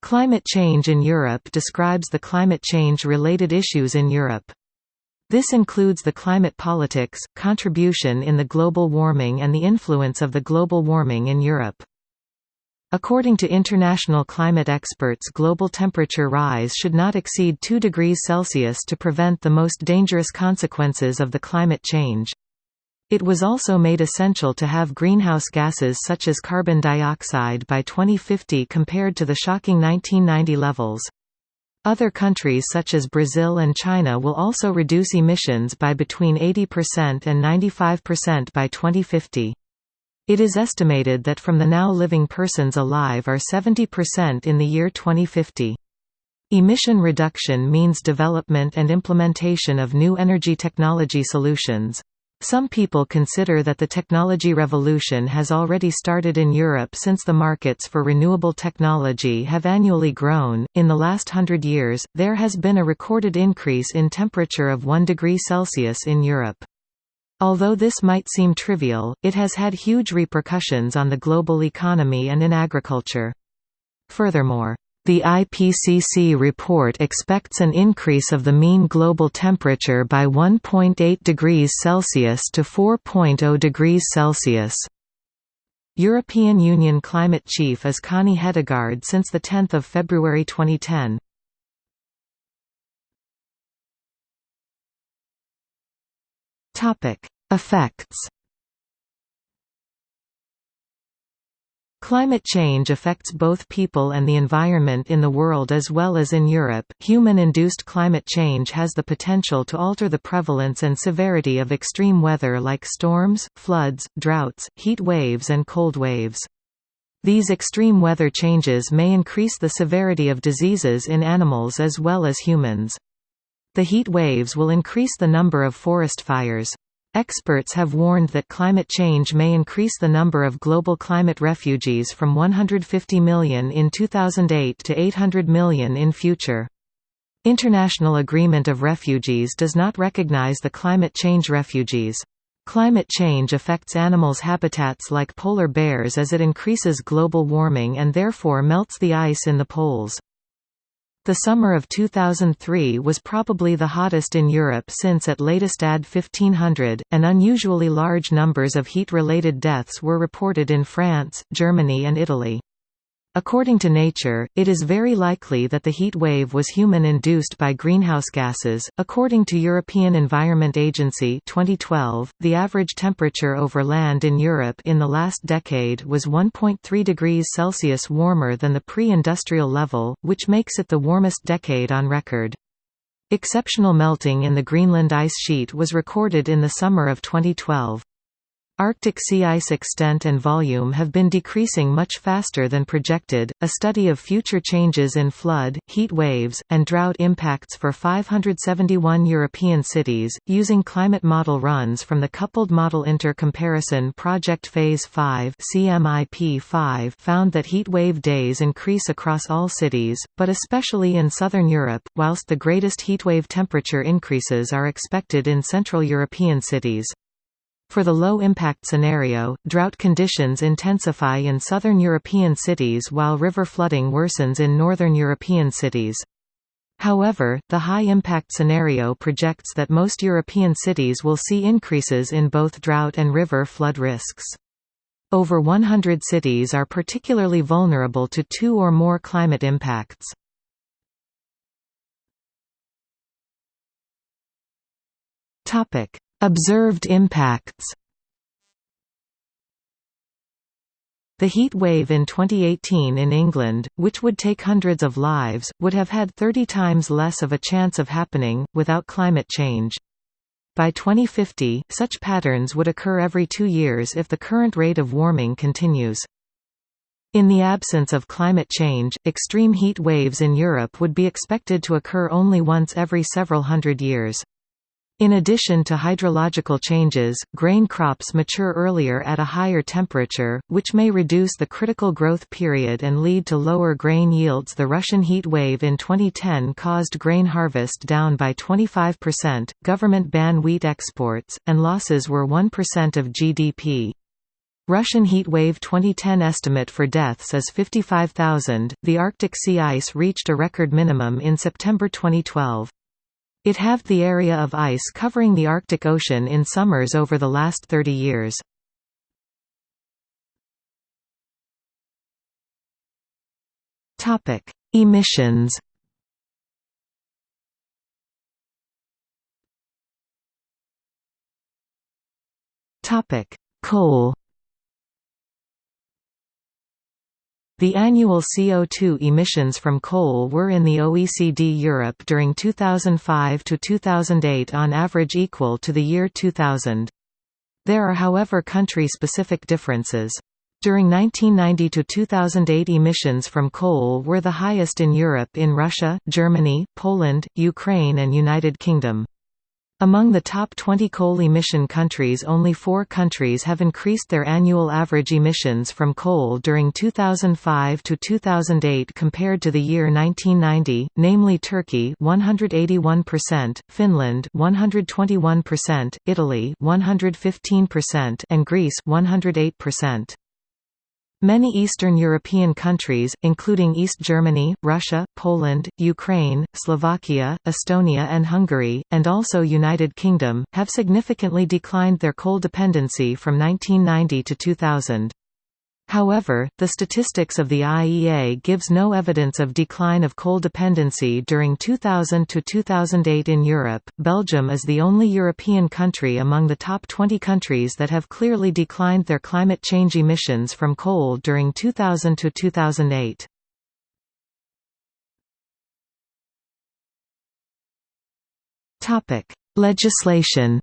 Climate change in Europe describes the climate change-related issues in Europe. This includes the climate politics, contribution in the global warming and the influence of the global warming in Europe. According to international climate experts global temperature rise should not exceed 2 degrees Celsius to prevent the most dangerous consequences of the climate change. It was also made essential to have greenhouse gases such as carbon dioxide by 2050 compared to the shocking 1990 levels. Other countries such as Brazil and China will also reduce emissions by between 80% and 95% by 2050. It is estimated that from the now living persons alive are 70% in the year 2050. Emission reduction means development and implementation of new energy technology solutions. Some people consider that the technology revolution has already started in Europe since the markets for renewable technology have annually grown. In the last hundred years, there has been a recorded increase in temperature of 1 degree Celsius in Europe. Although this might seem trivial, it has had huge repercussions on the global economy and in agriculture. Furthermore, the IPCC report expects an increase of the mean global temperature by 1.8 degrees Celsius to 4.0 degrees Celsius. European Union climate chief is Connie Hedegaard since 10 February 2010. Effects Climate change affects both people and the environment in the world as well as in Europe. Human induced climate change has the potential to alter the prevalence and severity of extreme weather like storms, floods, droughts, heat waves, and cold waves. These extreme weather changes may increase the severity of diseases in animals as well as humans. The heat waves will increase the number of forest fires. Experts have warned that climate change may increase the number of global climate refugees from 150 million in 2008 to 800 million in future. International Agreement of Refugees does not recognize the climate change refugees. Climate change affects animals' habitats like polar bears as it increases global warming and therefore melts the ice in the poles. The summer of 2003 was probably the hottest in Europe since at latest AD 1500, and unusually large numbers of heat-related deaths were reported in France, Germany and Italy. According to Nature, it is very likely that the heat wave was human-induced by greenhouse gases. According to European Environment Agency 2012, the average temperature over land in Europe in the last decade was 1.3 degrees Celsius warmer than the pre-industrial level, which makes it the warmest decade on record. Exceptional melting in the Greenland ice sheet was recorded in the summer of 2012. Arctic sea ice extent and volume have been decreasing much faster than projected. A study of future changes in flood, heat waves, and drought impacts for 571 European cities, using climate model runs from the Coupled Model Inter-Comparison Project Phase 5 (CMIP5) found that heat wave days increase across all cities, but especially in southern Europe, whilst the greatest heatwave temperature increases are expected in Central European cities. For the low-impact scenario, drought conditions intensify in southern European cities while river flooding worsens in northern European cities. However, the high-impact scenario projects that most European cities will see increases in both drought and river flood risks. Over 100 cities are particularly vulnerable to two or more climate impacts. Topic: Observed impacts The heat wave in 2018 in England, which would take hundreds of lives, would have had 30 times less of a chance of happening, without climate change. By 2050, such patterns would occur every two years if the current rate of warming continues. In the absence of climate change, extreme heat waves in Europe would be expected to occur only once every several hundred years. In addition to hydrological changes, grain crops mature earlier at a higher temperature, which may reduce the critical growth period and lead to lower grain yields. The Russian heat wave in 2010 caused grain harvest down by 25%, government ban wheat exports, and losses were 1% of GDP. Russian heatwave 2010 estimate for deaths is 55,000. The Arctic sea ice reached a record minimum in September 2012. It halved the area of ice covering the Arctic Ocean in summers over the last 30 years. Topic: Emissions. Topic: Coal. The annual CO2 emissions from coal were in the OECD Europe during 2005 to 2008 on average equal to the year 2000. There are however country-specific differences. During 1990 to 2008 emissions from coal were the highest in Europe in Russia, Germany, Poland, Ukraine and United Kingdom. Among the top 20 coal emission countries only four countries have increased their annual average emissions from coal during 2005 to 2008 compared to the year 1990, namely Turkey 181%, Finland 121%, Italy 115% and Greece 108%. Many Eastern European countries, including East Germany, Russia, Poland, Ukraine, Slovakia, Estonia and Hungary, and also United Kingdom, have significantly declined their coal dependency from 1990 to 2000. However, the statistics of the IEA gives no evidence of decline of coal dependency during 2000 to 2008 in Europe. Belgium is the only European country among the top 20 countries that have clearly declined their climate change emissions from coal during 2000 to 2008. Topic: Legislation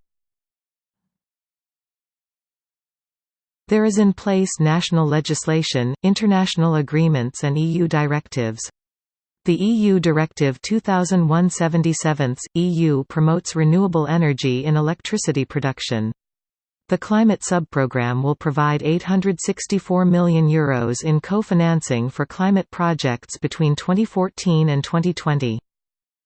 There is in place national legislation, international agreements and EU directives. The EU Directive 2001/77 EU promotes renewable energy in electricity production. The Climate Subprogram will provide €864 million Euros in co-financing for climate projects between 2014 and 2020.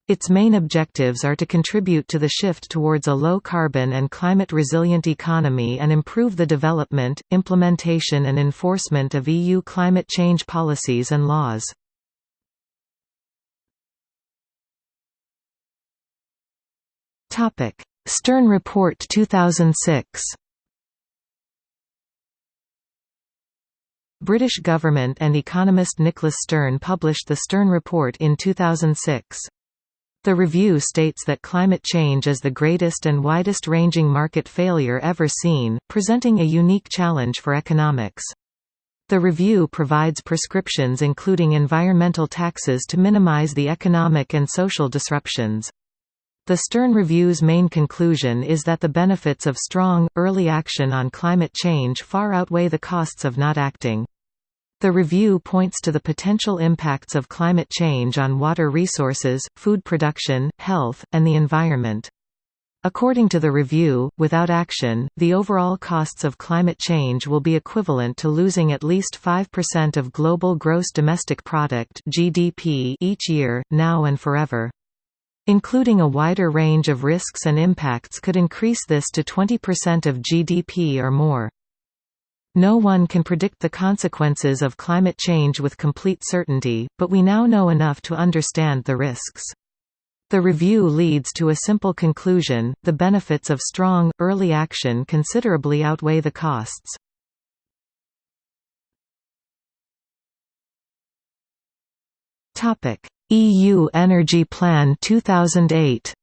Its main objectives are to contribute to the shift towards a low-carbon and climate-resilient economy and improve the development, implementation and enforcement of EU climate change policies and laws. Stern Report 2006 British government and economist Nicholas Stern published the Stern Report in 2006. The review states that climate change is the greatest and widest-ranging market failure ever seen, presenting a unique challenge for economics. The review provides prescriptions including environmental taxes to minimize the economic and social disruptions. The Stern Review's main conclusion is that the benefits of strong, early action on climate change far outweigh the costs of not acting. The review points to the potential impacts of climate change on water resources, food production, health, and the environment. According to the review, without action, the overall costs of climate change will be equivalent to losing at least 5% of global gross domestic product (GDP) each year, now and forever. Including a wider range of risks and impacts could increase this to 20% of GDP or more. No one can predict the consequences of climate change with complete certainty, but we now know enough to understand the risks. The review leads to a simple conclusion, the benefits of strong, early action considerably outweigh the costs. EU Energy Plan 2008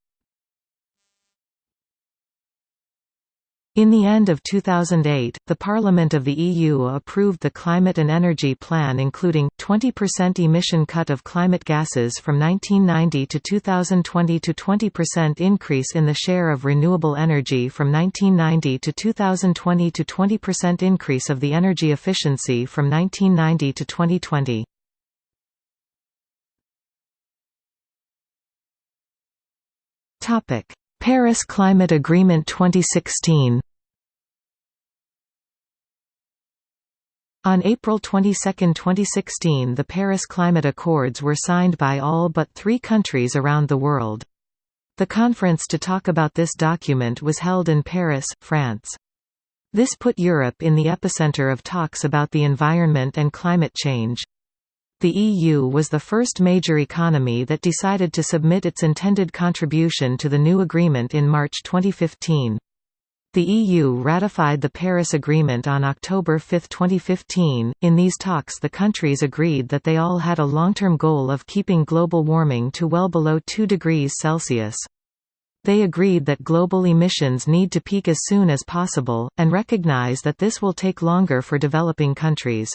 In the end of 2008, the Parliament of the EU approved the Climate and Energy Plan including, 20% emission cut of climate gases from 1990 to 2020 to 20% increase in the share of renewable energy from 1990 to 2020 to 20% increase of the energy efficiency from 1990 to 2020. Paris Climate Agreement 2016 On April 22, 2016 the Paris Climate Accords were signed by all but three countries around the world. The conference to talk about this document was held in Paris, France. This put Europe in the epicenter of talks about the environment and climate change. The EU was the first major economy that decided to submit its intended contribution to the new agreement in March 2015. The EU ratified the Paris Agreement on October 5, 2015. In these talks, the countries agreed that they all had a long term goal of keeping global warming to well below 2 degrees Celsius. They agreed that global emissions need to peak as soon as possible, and recognize that this will take longer for developing countries.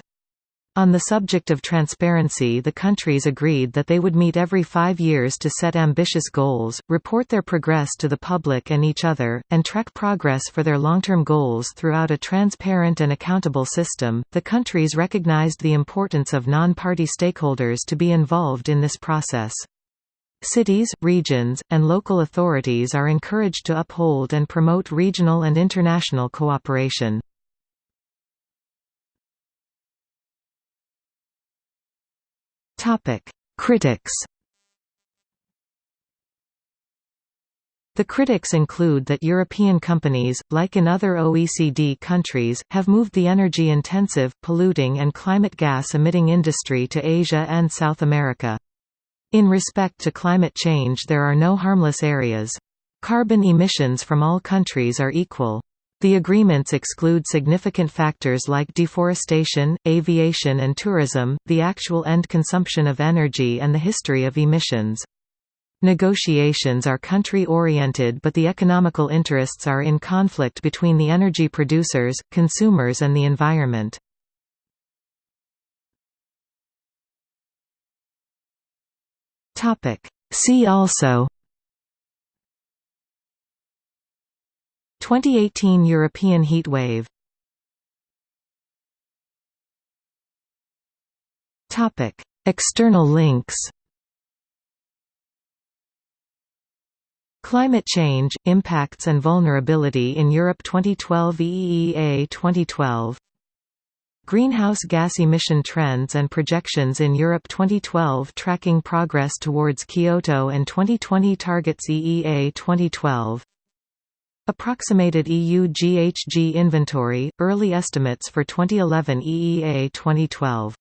On the subject of transparency the countries agreed that they would meet every five years to set ambitious goals, report their progress to the public and each other, and track progress for their long-term goals throughout a transparent and accountable system. The countries recognized the importance of non-party stakeholders to be involved in this process. Cities, regions, and local authorities are encouraged to uphold and promote regional and international cooperation. Critics. The critics include that European companies, like in other OECD countries, have moved the energy-intensive, polluting and climate gas-emitting industry to Asia and South America. In respect to climate change there are no harmless areas. Carbon emissions from all countries are equal. The agreements exclude significant factors like deforestation, aviation and tourism, the actual end consumption of energy and the history of emissions. Negotiations are country-oriented but the economical interests are in conflict between the energy producers, consumers and the environment. See also 2018 European heatwave Topic: External links. Climate Change, Impacts and Vulnerability in Europe 2012 EEA 2012 Greenhouse gas emission trends and projections in Europe 2012 Tracking progress towards Kyoto and 2020 targets EEA 2012 Approximated EU GHG inventory, early estimates for 2011 EEA 2012